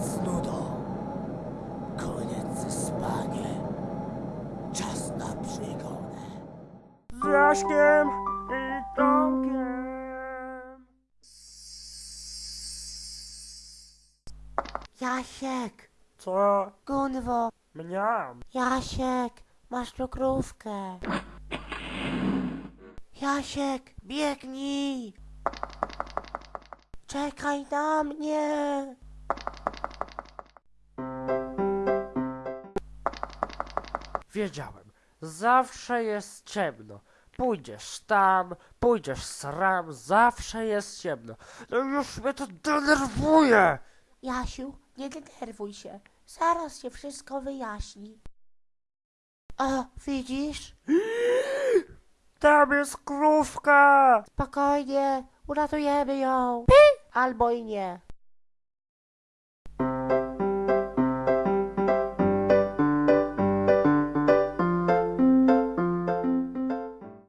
z nudą. Koniec ze spaniem. Czas na przygodę. Z Jaśkiem i Tomkiem. Jasiek, Co? Gunwo, Mniam. Jasiek, masz tu krówkę. Jasiek, biegnij. Czekaj na mnie. Wiedziałem. Zawsze jest ciemno. Pójdziesz tam, pójdziesz sram, zawsze jest ciemno. No już mnie to denerwuje. Jasiu, nie denerwuj się. Zaraz się wszystko wyjaśni. O, widzisz? Tam jest krówka. Spokojnie, uratujemy ją. Albo i nie.